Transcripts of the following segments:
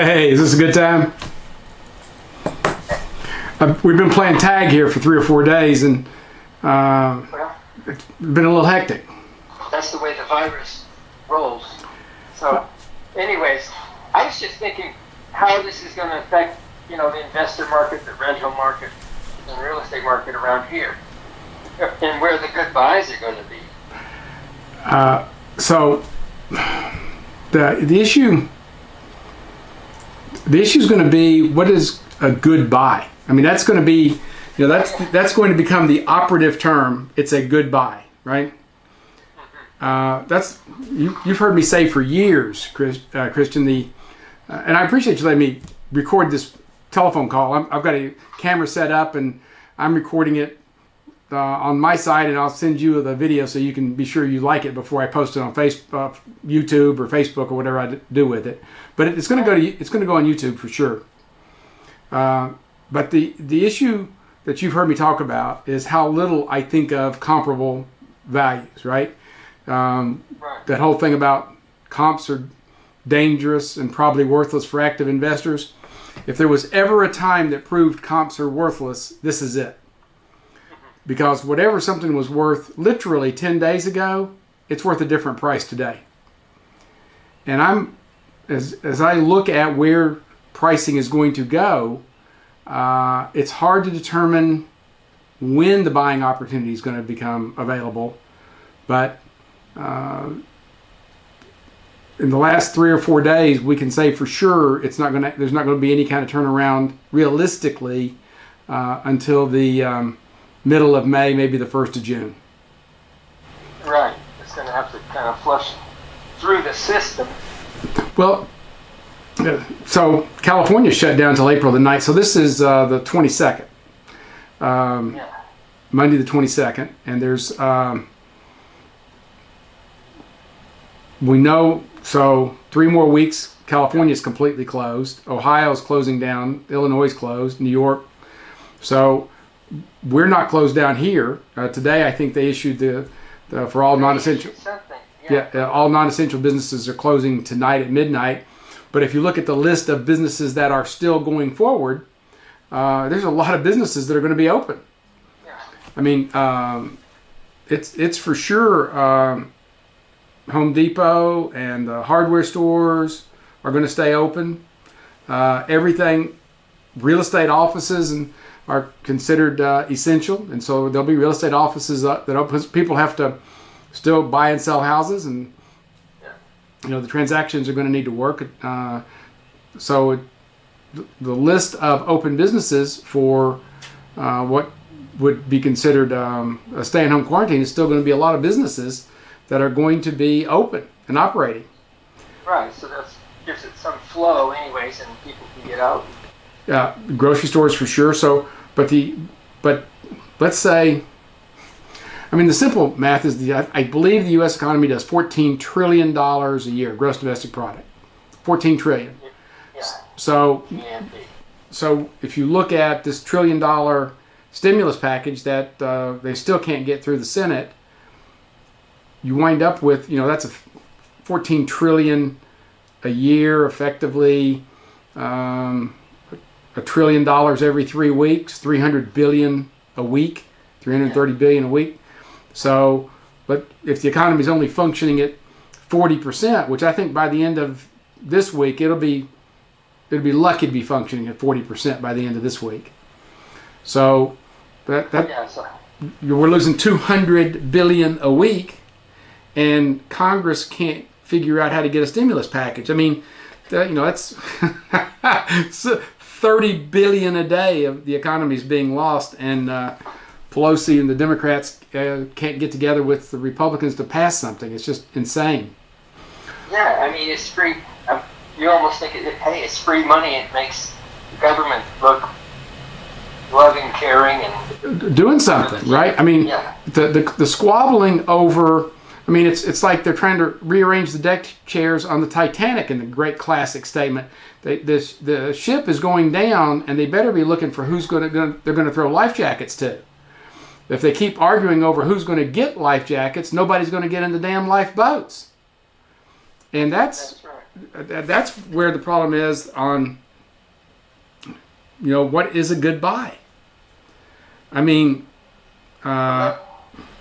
Hey, is this a good time? Uh, we've been playing tag here for three or four days, and uh, it's been a little hectic. that's the way the virus rolls. So, anyways, I was just thinking how this is going to affect, you know, the investor market, the rental market, the real estate market around here, and where the good buys are going to be. Uh, so the the issue the issue is going to be what is a good buy. I mean, that's going to be you know that's that's going to become the operative term. It's a good buy, right? Uh, that's you, you've heard me say for years, Chris, uh, Christian. The uh, and I appreciate you letting me record this telephone call. I'm, I've got a camera set up and I'm recording it uh, on my side, and I'll send you the video so you can be sure you like it before I post it on Facebook, YouTube, or Facebook, or whatever I d- do with it. But it's going to go to it's going to go on YouTube for sure. Uh, but the the issue that you've heard me talk about is how little I think of comparable values, right? Um, Right. that whole thing about comps are dangerous and probably worthless for active investors. If there was ever a time that proved comps are worthless, this is it. Because whatever something was worth literally 10 days ago, it's worth a different price today. And I'm, as, as I look at where pricing is going to go, uh, it's hard to determine when the buying opportunity is going to become available. But uh, in the last three or four days, we can say for sure it's not going to. There's not going to be any kind of turnaround realistically uh, until the um, middle of May, maybe the first of June. Right. It's going to have to kind of flush through the system. Well, so California shut down until April the 9th. So this is uh, the 22nd, um, Yeah. Monday the 22nd, and there's um, we know so three more weeks. California is completely closed. Ohio is closing down. Illinois is closed. New York. So we're not closed down here. Uh, today, I think they issued the, the for all non-essential. Something. Yeah, uh, all non-essential businesses are closing tonight at midnight. But if you look at the list of businesses that are still going forward, uh, there's a lot of businesses that are going to be open. Yeah. I mean, um, it's it's for sure. Um, Home Depot and the hardware stores are going to stay open. Uh, everything, real estate offices and are considered uh, essential, and so there'll be real estate offices uh, that open, people have to still buy and sell houses, and you know the transactions are going to need to work. Uh, so it, the list of open businesses for uh, what would be considered um, a stay-at-home quarantine is still going to be a lot of businesses that are going to be open and operating. Right. So that gives it some flow, anyways, and people can get out. Uh, grocery stores for sure. So, but the but let's say, I mean, the simple math is the I, believe the U.S. economy does 14 trillion dollars a year, gross domestic product, 14 trillion. Yeah. So GNP. so if you look at this trillion dollar stimulus package that uh, they still can't get through the Senate, you wind up with you know that's a 14 trillion a year effectively um, a trillion dollars every three weeks 300 billion a week 330 billion a week so but if the economy is only functioning at 40% which i think by the end of this week it'll be it'll be lucky to be functioning at 40% by the end of this week. So that, that. We're losing 200 billion a week and Congress can't figure out how to get a stimulus package. I mean, that, you know, that's 30 billion a day of the economy is being lost and uh, Pelosi and the Democrats uh, can't get together with the Republicans to pass something. It's just insane. yeah, I mean it's free. Um, you almost think hey, it's free money. It makes the government look loving, caring, and doing something, right? I mean, Yeah. the, the the squabbling over. I mean, it's it's like they're trying to rearrange the deck chairs on the Titanic in the great classic statement. They, this the ship is going down, and they better be looking for who's going to they're going to throw life jackets to. If they keep arguing over who's going to get life jackets, nobody's going to get in the damn lifeboats. And that's That's right. that's where the problem is on you know what is a good buy. I mean, uh,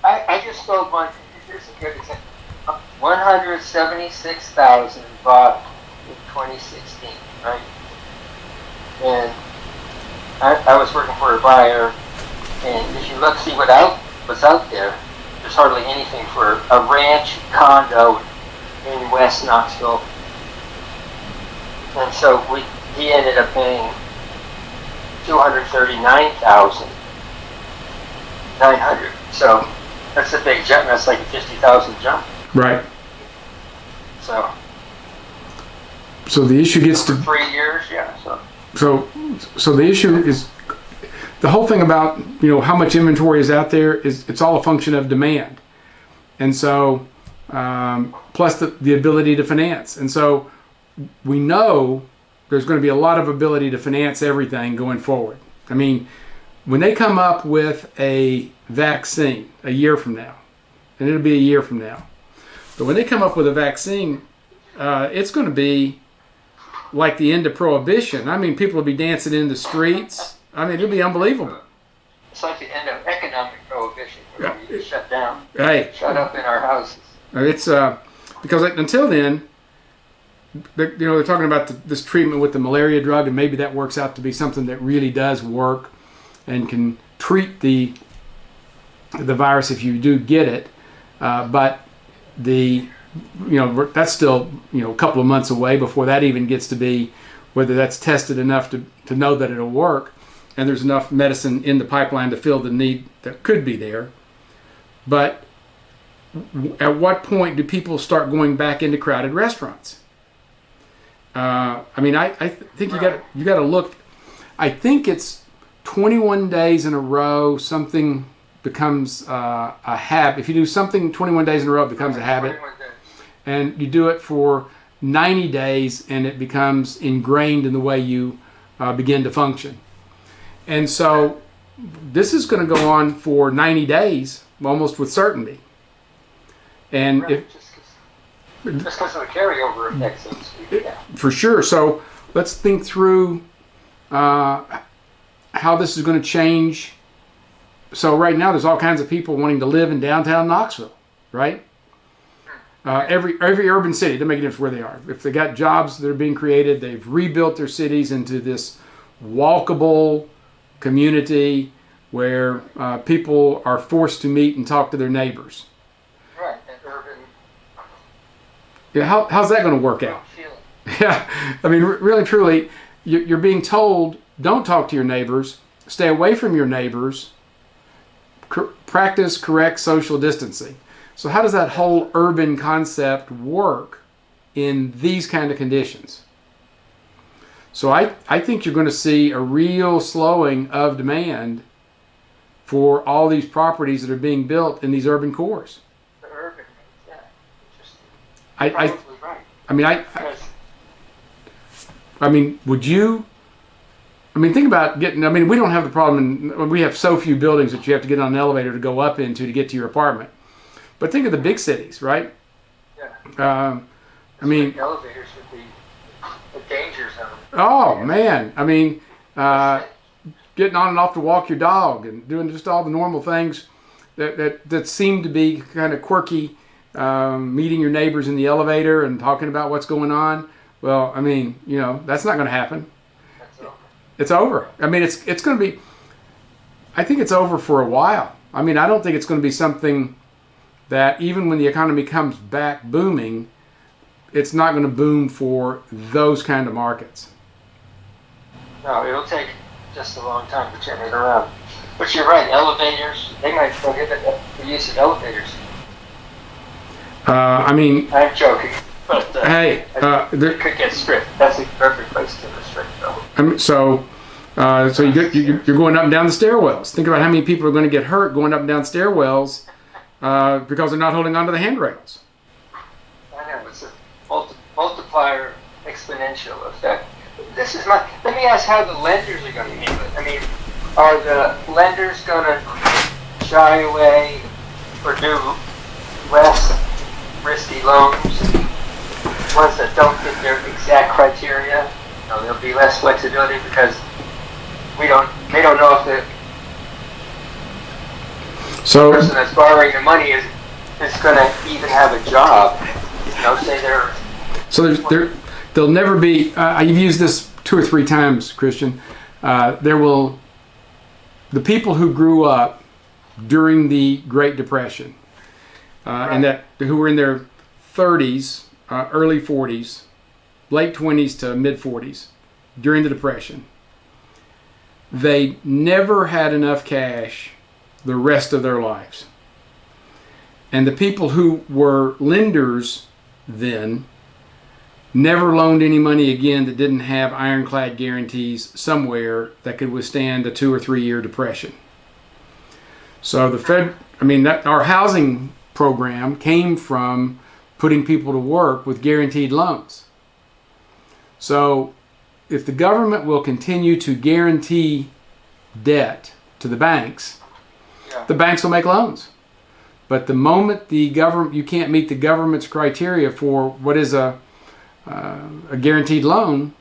I, I just sold one. Here's a good example. One hundred seventy-six thousand bought in 2016, right? And I, I was working for a buyer, and if you look, see what out what's out there. There's hardly anything for a ranch condo in West Knoxville, and so we he ended up paying two hundred thirty-nine thousand nine hundred. So that's a big jump. That's like a fifty thousand jump. right. So So the issue gets to three years, yeah. So so so the issue is the whole thing about you know how much inventory is out there is it's all a function of demand and so um, plus the, the ability to finance and so we know there's going to be a lot of ability to finance everything going forward i mean when they come up with a vaccine a year from now and it'll be a year from now but when they come up with a vaccine uh, it's going to be like the end of prohibition. I mean, people will be dancing in the streets. I mean, it'll be unbelievable. it's like the end of economic prohibition. Where we shut down, shut up in our houses. it's uh, because until then, they're, you know, they're talking about the, this treatment with the malaria drug, and maybe that works out to be something that really does work and can treat the the virus if you do get it. Uh, but the you know that's still you know a couple of months away before that even gets to be whether that's tested enough to, to know that it'll work and there's enough medicine in the pipeline to fill the need that could be there. But at what point do people start going back into crowded restaurants? Uh, i mean i, I th- think you got you got to look. I think it's 21 days in a row something becomes uh, a habit. If you do something 21 days in a row it becomes a habit. and you do it for 90 days and it becomes ingrained in the way you uh, begin to function. And so this is going to go on for 90 days almost with certainty. And Right, if, just because of the carryover effect, so. Yeah. for sure, so let's think through uh, how this is going to change. So right now there's all kinds of people wanting to live in downtown Knoxville, right? Uh, every every urban city, doesn't make a difference where they are. If they got jobs that are being created, they've rebuilt their cities into this walkable community where uh, people are forced to meet and talk to their neighbors. Right. And urban Yeah, how, how's that going to work out? feeling. Yeah, I mean, really, truly, you- you're being told don't talk to your neighbors, stay away from your neighbors, cor- practice correct social distancing. So, how does that whole urban concept work in these kind of conditions? So, I, I think you're going to see a real slowing of demand for all these properties that are being built in these urban cores. The urban. Yeah. Interesting. I, I, right. I mean, I, I I mean, would you? I mean, think about getting. I mean, we don't have the problem. In, we have so few buildings that you have to get on an elevator to go up into to get to your apartment. But think of the big cities, right? Yeah. Um, I mean, elevators would be a danger zone. Oh man, I mean, uh, getting on and off to walk your dog and doing just all the normal things that that, that seem to be kind of quirky. Um, meeting your neighbors in the elevator and talking about what's going on. Well, I mean, you know, that's not going to happen. It's over. I mean, it's it's going to be. I think it's over for a while. I mean, I don't think it's going to be something that even when the economy comes back booming, it's not going to boom for those kind of markets. No, it'll take just a long time to turn it around. But you're right, elevators, they might prohibit the use of elevators. Uh, I mean, I'm joking, but uh, hey, uh, there, could get stripped. That's a perfect place to restrict them. I mean, so. Uh, so you get, you- you're going up and down the stairwells. Think about how many people are going to get hurt going up and down stairwells uh, because they're not holding onto the handrails. I know, it's a multi- multiplier exponential effect. This is my, let me ask how the lenders are going to handle it. I mean, are the lenders going to shy away or do less risky loans, ones that don't fit their exact criteria. You know, there'll be less flexibility because we don't, they don't know if the So person that's borrowing the money is, is gonna even have a job. You know, say they're, So there's, there, there'll never be. Uh, you've used this two or three times, Christian. Uh, there will, the people who grew up during the Great Depression, uh, and that who were in their 30s, uh, early 40s, late 20s to mid 40s during the Depression, they never had enough cash the rest of their lives. And the people who were lenders then never loaned any money again that didn't have ironclad guarantees somewhere that could withstand a two or three year depression. So the Fed, I mean, that our housing program came from putting people to work with guaranteed loans. So if the government will continue to guarantee debt to the banks, Yeah. the banks will make loans. But the moment the government, you can't meet the government's criteria for what is a uh, a guaranteed loan,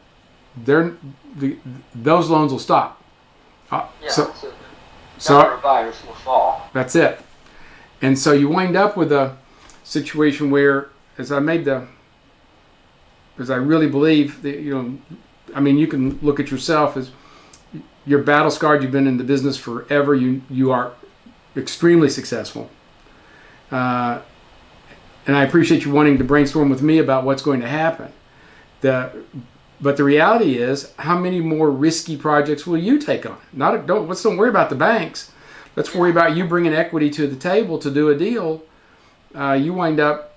they're, the, those loans will stop. Uh, yeah, so so so- buyers will fall. that's it. And so you wind up with a situation where, as I made the, as I really believe that you know, I mean, you can look at yourself as you're battle scarred. You've been in the business forever. You you are extremely successful. Uh, and I appreciate you wanting to brainstorm with me about what's going to happen. The, but the reality is, how many more risky projects will you take on? Not don't let's don't worry about the banks. Let's worry about you bringing equity to the table to do a deal. Uh, you wind up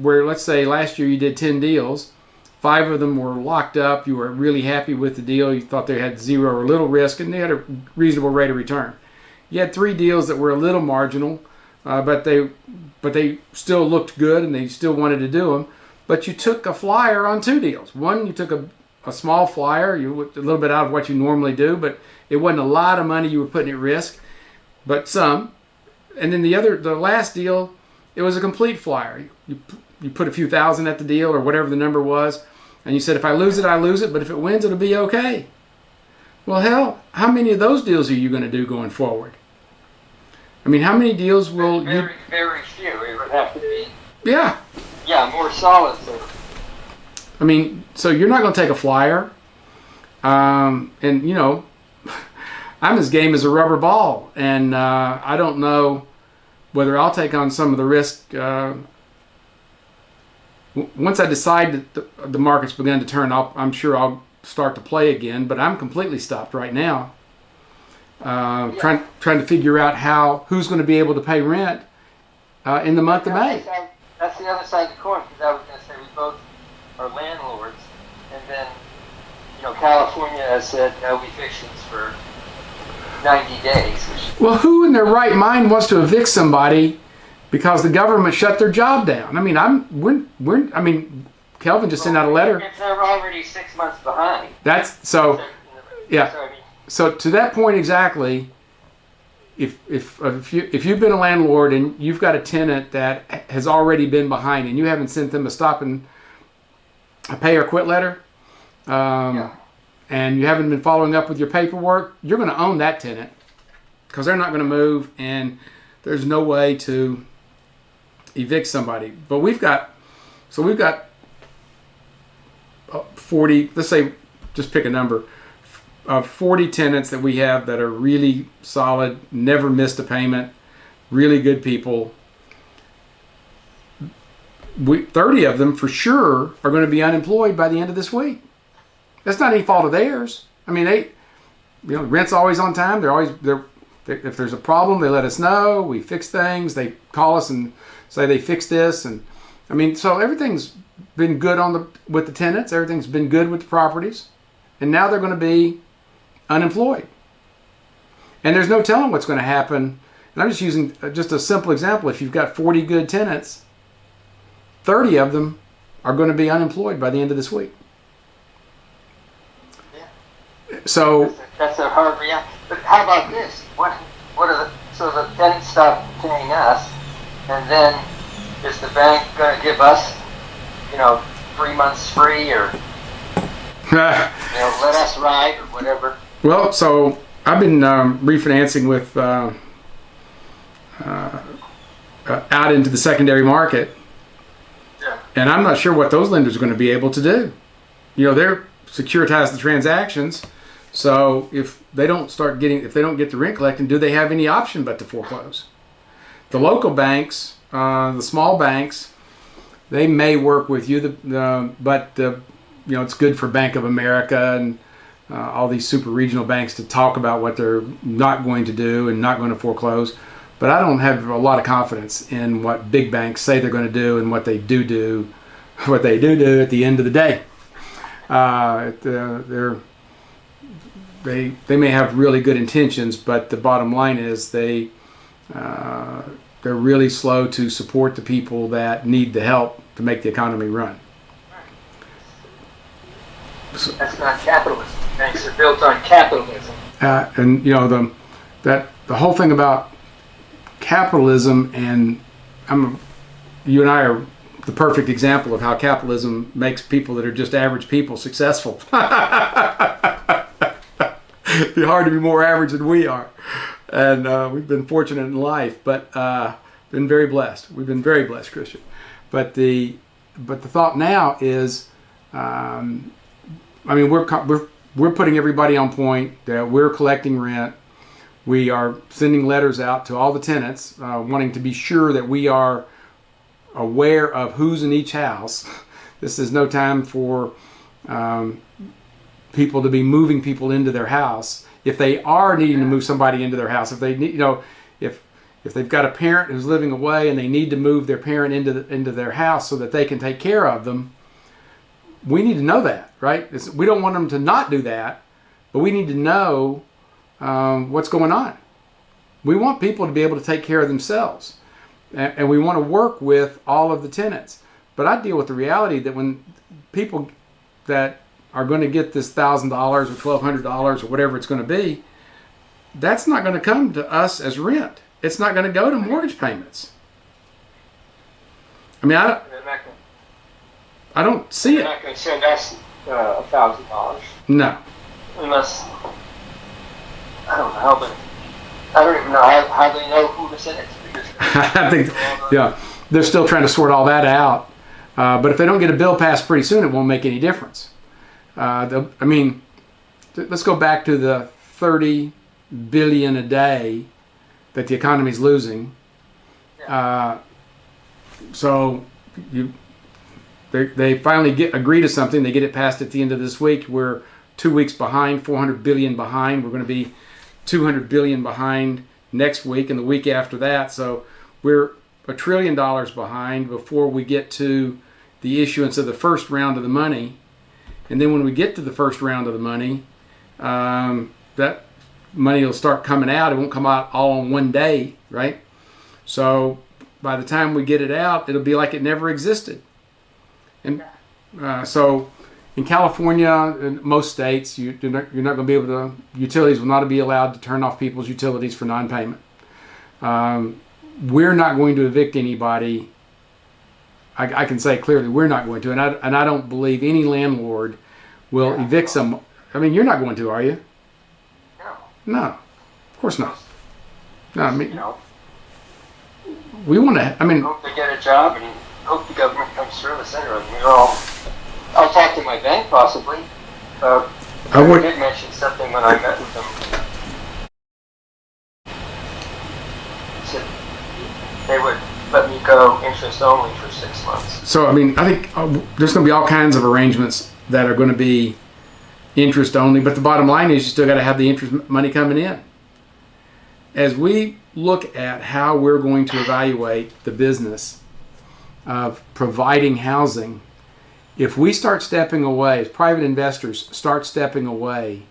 where, let's say, last year you did ten deals. Five of them were locked up. You were really happy with the deal. You thought they had zero or little risk, and they had a reasonable rate of return. You had three deals that were a little marginal, uh, but they but they still looked good and they still wanted to do them. But you took a flyer on two deals. One, you took a, a small flyer, you a little bit out of what you normally do, but it wasn't a lot of money you were putting at risk, but some. And then the other, the last deal, it was a complete flyer. You you put a few thousand at the deal or whatever the number was, and you said if I lose it, I lose it, but if it wins, it'll be okay. Well, hell, how many of those deals are you going to do going forward? I mean, how many deals will you? Very, very few. It would have to be, Yeah, yeah, more solid. So I mean, so you're not going to take a flyer, um, and you know, I'm as game as a rubber ball, and uh, I don't know whether I'll take on some of the risk. Uh, once I decide that the, the market's begun to turn, I'll, I'm sure I'll start to play again. But I'm completely stopped right now, uh, trying trying to figure out how who's going to be able to pay rent uh, in the month of May. That's, the other side of the coin because I was going to say we both are landlords, and then you know California has said no evictions for 90 days, Well, who in their right mind wants to evict somebody because the government shut their job down? I mean, I'm we're, we're I mean, Kelvin just sent out a letter. If they're already six months behind. That's so. Yeah. So, I mean, So to that point exactly, if if if you if you've been a landlord and you've got a tenant that has already been behind and you haven't sent them a stop and a pay or quit letter, um, Yeah. and you haven't been following up with your paperwork, you're going to own that tenant because they're not going to move and there's no way to evict somebody. But we've got so we've got uh, 40. Let's say just pick a number uh, 40 tenants that we have that are really solid, never missed a payment, really good people. We, 30 of them for sure are going to be unemployed by the end of this week. That's not any fault of theirs. I mean, they, you know, rent's always on time. They're always, they're, they, if there's a problem, they let us know. We fix things. They call us and say they fixed this. And I mean, so everything's been good on the, with the tenants. Everything's been good with the properties. And now they're going to be unemployed. And there's no telling what's going to happen. And I'm just using uh, just a simple example. If you've got 40 good tenants, 30 of them are going to be unemployed by the end of this week. So, that's a, that's a hard reality. But how about this? What what are the so the tenants stop paying us, and then is the bank gonna give us, you know, three months free or, you know, let us ride or whatever? Well, so I've been um, refinancing with uh, uh, uh, out into the secondary market, Yeah. and I'm not sure what those lenders are going to be able to do. You know, they're securitize the transactions, so if they don't start getting, if they don't get the rent collecting, do they have any option but to foreclose? The local banks, uh, the small banks, they may work with you, the, but you know it's good for Bank of America and uh, all these super regional banks to talk about what they're not going to do and not going to foreclose. But I don't have a lot of confidence in what big banks say they're going to do and what they do do, what they do do at the end of the day. Uh, uh, they're they they may have really good intentions, but the bottom line is they uh, they're really slow to support the people that need the help to make the economy run. That's not capitalism. Banks are built on capitalism. uh, and you know the that the whole thing about capitalism and I'm you and I are the perfect example of how capitalism makes people that are just average people successful. It'd be hard to be more average than we are, and uh, we've been fortunate in life, but uh, been very blessed. We've been very blessed, Christian. But the but the thought now is. Um, I mean, we're we're we're putting everybody on point that we're collecting rent. We are sending letters out to all the tenants, uh, wanting to be sure that we are aware of who's in each house. This is no time for um, people to be moving people into their house. If they are needing to move somebody into their house, if they need, you know, if if they've got a parent who's living away and they need to move their parent into the, into their house so that they can take care of them, we need to know that, right? It's, we don't want them to not do that, but we need to know um, what's going on. We want people to be able to take care of themselves, and, and we want to work with all of the tenants. But I deal with the reality that when people that are going to get this thousand dollars or twelve hundred dollars or whatever it's going to be, that's not going to come to us as rent. It's not going to go to mortgage payments. I mean, I, don't- They're I don't see they're it. not gonna send us a thousand dollars No. unless, I don't know, but I don't even know how, how they know who to send it to. I think, yeah, they're still trying to sort all that out. Uh, but if they don't get a bill passed pretty soon, it won't make any difference. Uh, the, I mean, let's go back to the 30 billion a day that the economy's losing. Uh, so you, they, finally get agree to something. They get it passed at the end of this week. We're two weeks behind, 400 billion behind. We're going to be 200 billion behind next week and the week after that. So we're a trillion dollars behind before we get to the issuance of the first round of the money. And then when we get to the first round of the money, um, that money will start coming out. It won't come out all in one day, right? So by the time we get it out, it'll be like it never existed. And uh, so in California, in most states, you, you're not, you're not going to be able to, utilities will not be allowed to turn off people's utilities for non payment. Um, we're not going to evict anybody. I, I can say clearly we're not going to, and I, and I don't believe any landlord will Yeah. evict some. I mean, you're not going to, are you? No, No, of course not. No, I mean, know, we want to. I mean, hope they get a job and hope the government the center of me. All, I'll talk to my bank possibly. Uh, I would. did mention something when I met with them. They would let me go interest only for six months. So I mean, I think uh, there's going to be all kinds of arrangements that are going to be interest only. But the bottom line is, you still got to have the interest money coming in. As we look at how we're going to evaluate the business of providing housing, if we start stepping away, if private investors start stepping away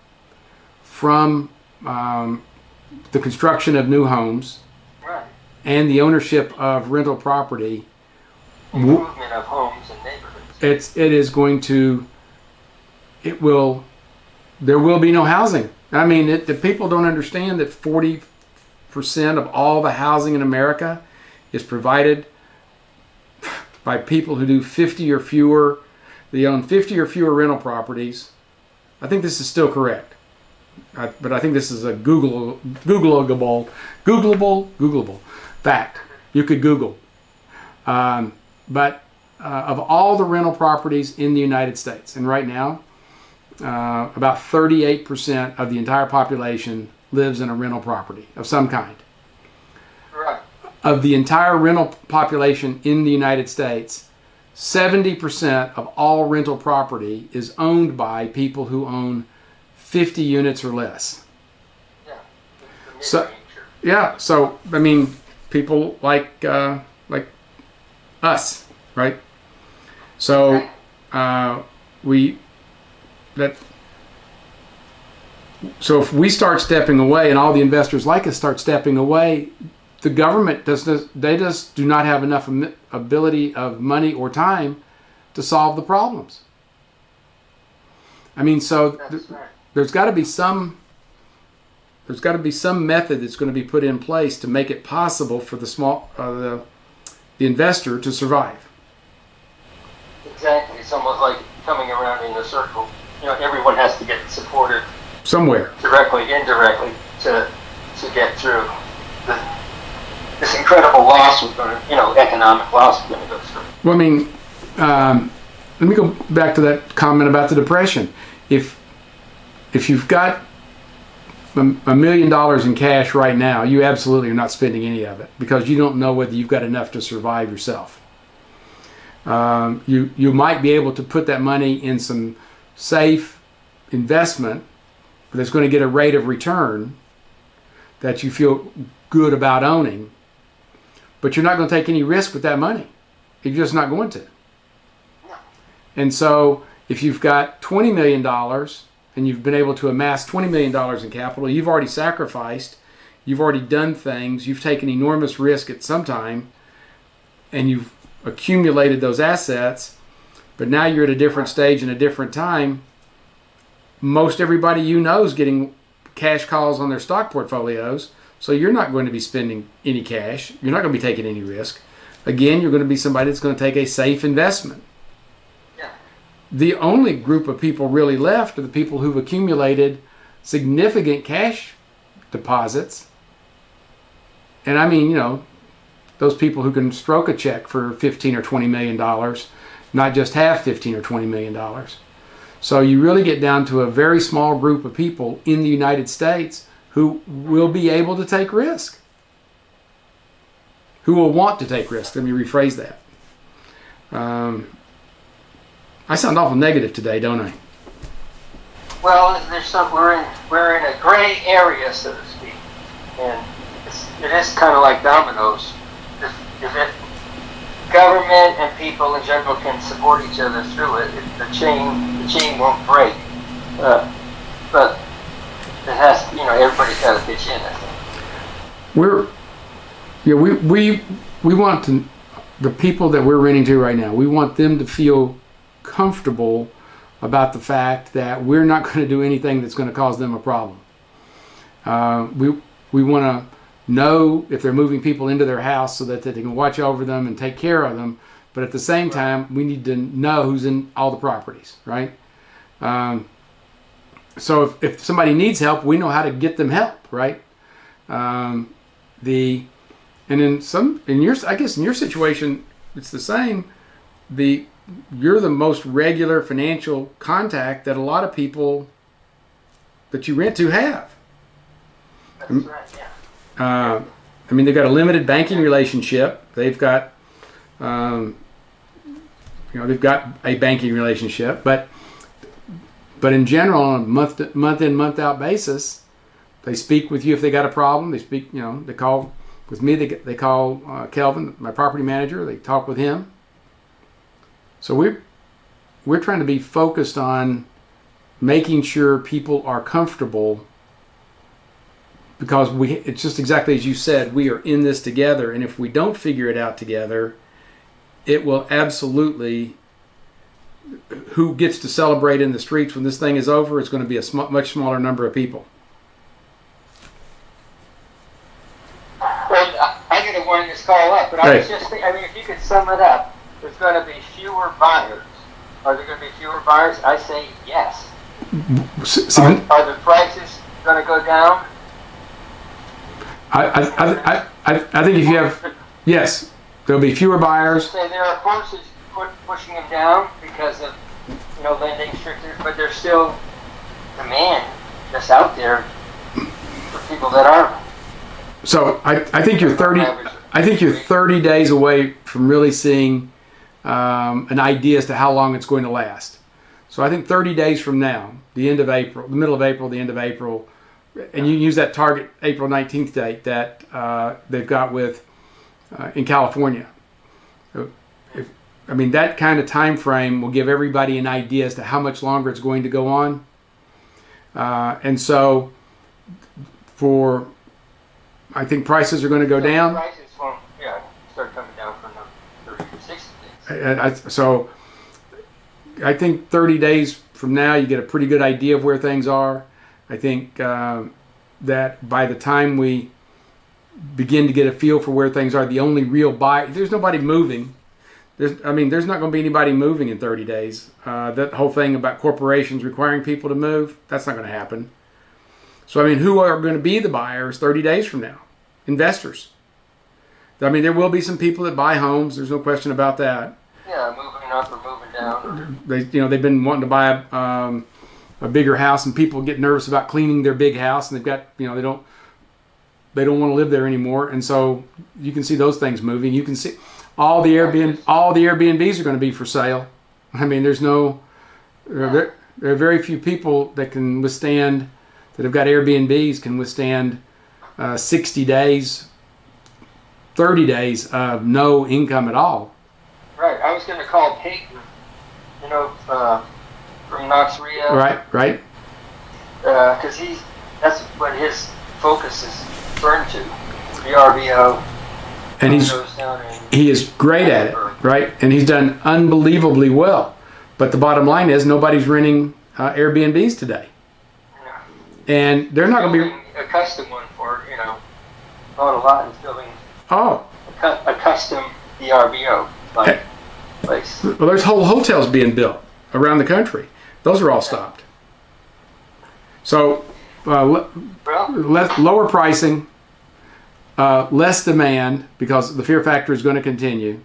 from um, the construction of new homes and the ownership of rental property, Improvement of homes and neighborhoods. it's it is going to it will there will be no housing i mean it, the people don't understand that 40% of all the housing in America is provided by people who do 50 or fewer. They own 50 or fewer rental properties. I think this is still correct. I, but I think this is a Google Googleable, Googleable, Googleable fact. You could Google. Um, but uh, of all the rental properties in the United States, and right now, uh, about 38% of the entire population lives in a rental property of some kind. Of the entire rental population in the United States, 70% of all rental property is owned by people who own 50 units or less. Yeah. So- Yeah, so I mean, people like uh, like us, right? So uh, we that so if we start stepping away, and all the investors like us start stepping away, the government does they just do not have enough ability of money or time to solve the problems. I mean, so th- there's got to be some there's got to be some method that's going to be put in place to make it possible for the small uh, the the investor to survive. Exactly. It's almost like coming around in a circle. You know, everyone has to get supported Somewhere. directly, indirectly, to to get through the, this incredible loss we're going to, you know, economic loss we're going to go through. Well, I mean, um, let me go back to that comment about the depression. If if you've got a million dollars in cash right now, you absolutely are not spending any of it because you don't know whether you've got enough to survive yourself. Um, you you might be able to put that money in some safe investment that's going to get a rate of return that you feel good about owning, but you're not going to take any risk with that money. You're just not going to. And so, if you've got $20 million and you've been able to amass $20 million in capital, you've already sacrificed, you've already done things, you've taken enormous risk at some time, and you've accumulated those assets, but now you're at a different stage and a different time. Most everybody you know is getting cash calls on their stock portfolios, so you're not going to be spending any cash. You're not going to be taking any risk. Again, you're going to be somebody that's going to take a safe investment. Yeah. The only group of people really left are the people who've accumulated significant cash deposits. And I mean, you know, those people who can stroke a check for 15 or 20 million dollars, not just have 15 or 20 million dollars. So you really get down to a very small group of people in the United States who will be able to take risk. Who will want to take risk. Let me rephrase that. Um, I sound awful negative today, don't I? Well, there's some we're in we're in a gray area, so to speak, and it's, it is kind of like dominoes. If, if it government and people in general can support each other through it, it the chain the chain won't break. Uh, but it has, you know, everybody's got to pitch in. I think. We're yeah, we we we want to the people that we're renting to right now. We want them to feel comfortable about the fact that we're not going to do anything that's going to cause them a problem. Uh, we we want to know if they're moving people into their house so that they can watch over them and take care of them. But at the same time, we need to know who's in all the properties, right? Um, so if, if somebody needs help, we know how to get them help, right? Um, the and in some in your I guess in your situation it's the same. The you're the most regular financial contact that a lot of people that you rent to have. That's right. Yeah. Uh, I mean, they've got a limited banking relationship. They've got, um, you know, they've got a banking relationship, but but in general, on a month month in month out basis, they speak with you if they got a problem. They speak, you know, they call with me. They they call uh, Kelvin, my property manager. They talk with him. So we're we're trying to be focused on making sure people are comfortable because we it's just exactly as you said we are in this together and if we don't figure it out together it will absolutely who gets to celebrate in the streets when this thing is over is going to be a sm- much smaller number of people Well, I didn't want this call up, but I was just thinking, I mean, if you could sum it up, there's gonna be fewer buyers. Are there gonna be fewer buyers? I say yes. S- Are, are the prices gonna go down? I, I, I, I, I I think if you have, yes, there'll be fewer buyers. Say there are forces pu- pushing them down because of, you know, lending stricter, but there's still demand that's out there for people that are. So I, I think you're 30, I think you're 30 days away from really seeing um, an idea as to how long it's going to last. So I think 30 days from now, the end of April, the middle of April, the end of April, and you use that target April 19th date that uh, they've got with uh, in California. So I mean, that kind of time frame will give everybody an idea as to how much longer it's going to go on. Uh, and so for, I think prices are going to go down. Prices won't, yeah, start coming down from the thirty to sixty days. I, I, so I think 30 days from now, you get a pretty good idea of where things are. I think um, that by the time we begin to get a feel for where things are, the only real buy there's nobody moving. There's, I mean, there's not going to be anybody moving in 30 days. Uh, that whole thing about corporations requiring people to move, that's not going to happen. So, I mean, who are going to be the buyers 30 days from now? Investors. I mean, there will be some people that buy homes. There's no question about that Yeah, moving up or moving down. they you know they've been wanting to buy a, um, a bigger house and people get nervous about cleaning their big house and they've got you know they don't they don't want to live there anymore and so you can see those things moving you can see all the airbnb all the airbnbs are going to be for sale i mean there's no there are, ve- there are very few people that can withstand that have got airbnbs can withstand uh, 60 days 30 days of no income at all Right, I was gonna call Peyton, you know, uh, from Knox Rio. right right Uh, cause he's, that's what his focus is turned to, VRBO. And he's in he is great at it, right? And he's done unbelievably well. But the bottom line is nobody's renting uh, Airbnbs today, and they're not going to be. a custom one for, you know, not a lot, he's building Oh, a, cu- a custom VRBO, like, place. well, there's whole hotels being built around the country. Those are all stopped. So, uh, le- Well, less, lower pricing, uh, less demand because the fear factor is going to continue.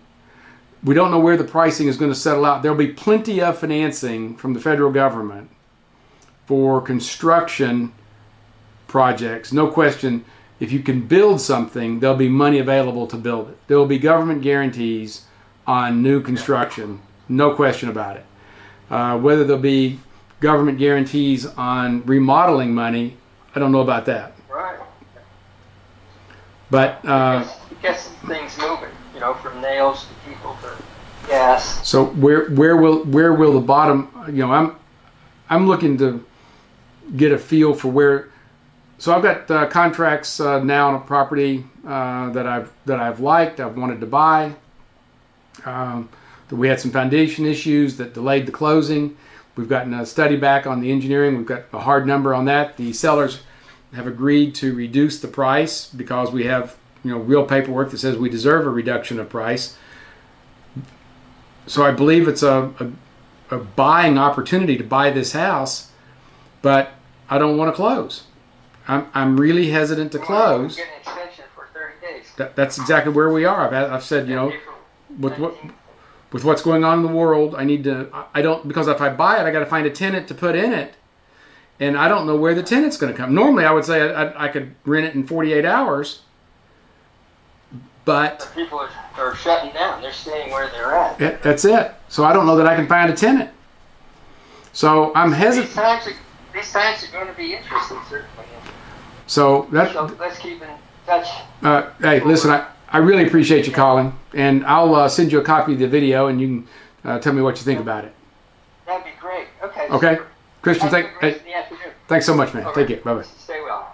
We don't know where the pricing is going to settle out. There'll be plenty of financing from the federal government for construction projects. No question. If you can build something, there'll be money available to build it. There will be government guarantees on new construction. No question about it. Uh, whether there'll be government guarantees on remodeling money, I don't know about that. But uh, Gets, gets things moving, you know, from nails to people to gas. so where where will where will the bottom? You know, I'm I'm looking to get a feel for where. So I've got uh, contracts uh, now on a property uh, that I've that I've liked. I've wanted to buy. Um, that we had some foundation issues that delayed the closing. We've gotten a study back on the engineering. We've got a hard number on that. The sellers have agreed to reduce the price because we have you know real paperwork that says we deserve a reduction of price. So I believe it's a, a, a buying opportunity to buy this house, but I don't want to close. I'm, I'm really hesitant to close. Get an extension for 30 days. That, that's exactly where we are. I've, I've said, you know, with what with what's going on in the world, I need to. I- I don't because if I buy it, I got to find a tenant to put in it, and I don't know where the tenant's going to come. Normally, I would say I, I, I could rent it in 48 hours, but People are, are shutting down. They're staying where they're at. that, that's it. So I don't know that I can find a tenant. So I'm These hesitant. times, are, these times are going to be interesting, certainly. So that So let's keep in touch. Uh, hey, listen, I, I really appreciate you calling, and I'll uh, send you a copy of the video, and you can uh, tell me what you think about it. That'd be great. Okay. Okay, super. Christian, a thank, hey, of the afternoon. thanks so much, man. All Take right. care. Bye bye. Stay well.